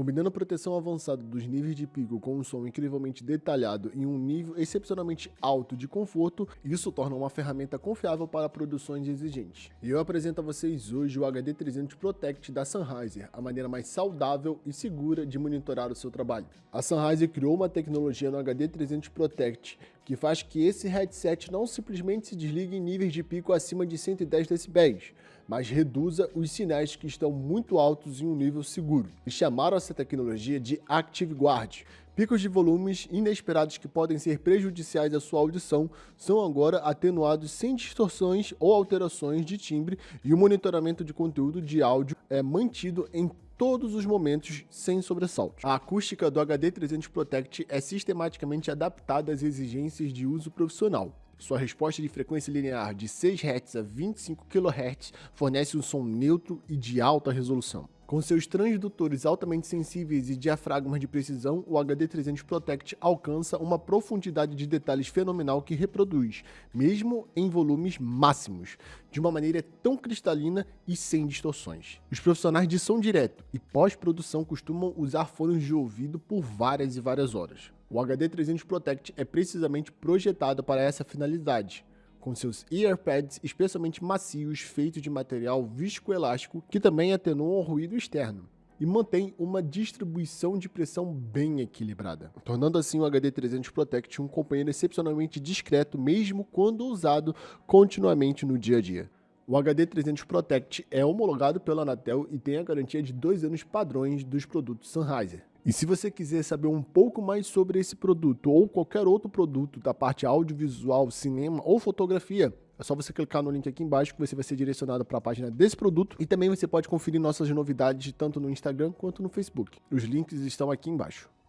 Combinando proteção avançada dos níveis de pico com um som incrivelmente detalhado e um nível excepcionalmente alto de conforto, isso torna uma ferramenta confiável para produções exigentes. E eu apresento a vocês hoje o HD300 Protect da Sennheiser, a maneira mais saudável e segura de monitorar o seu trabalho. A Sennheiser criou uma tecnologia no HD300 Protect que faz que esse headset não simplesmente se desligue em níveis de pico acima de 110 dB, mas reduza os sinais que estão muito altos em um nível seguro. E chamaram essa tecnologia de Active Guard. Picos de volumes inesperados que podem ser prejudiciais à sua audição são agora atenuados sem distorções ou alterações de timbre e o monitoramento de conteúdo de áudio é mantido em todos os momentos sem sobressaltos. A acústica do HD300 Protect é sistematicamente adaptada às exigências de uso profissional. Sua resposta de frequência linear de 6 Hz a 25 kHz fornece um som neutro e de alta resolução. Com seus transdutores altamente sensíveis e diafragmas de precisão, o HD300 Protect alcança uma profundidade de detalhes fenomenal que reproduz, mesmo em volumes máximos, de uma maneira tão cristalina e sem distorções. Os profissionais de som direto e pós-produção costumam usar fones de ouvido por várias e várias horas. O HD300 Protect é precisamente projetado para essa finalidade, com seus earpads especialmente macios feitos de material viscoelástico que também atenuam o ruído externo e mantém uma distribuição de pressão bem equilibrada, tornando assim o HD300 Protect um companheiro excepcionalmente discreto mesmo quando usado continuamente no dia a dia. O HD300 Protect é homologado pela Anatel e tem a garantia de dois anos padrões dos produtos Sennheiser. E se você quiser saber um pouco mais sobre esse produto ou qualquer outro produto da parte audiovisual, cinema ou fotografia, é só você clicar no link aqui embaixo que você vai ser direcionado para a página desse produto e também você pode conferir nossas novidades tanto no Instagram quanto no Facebook. Os links estão aqui embaixo.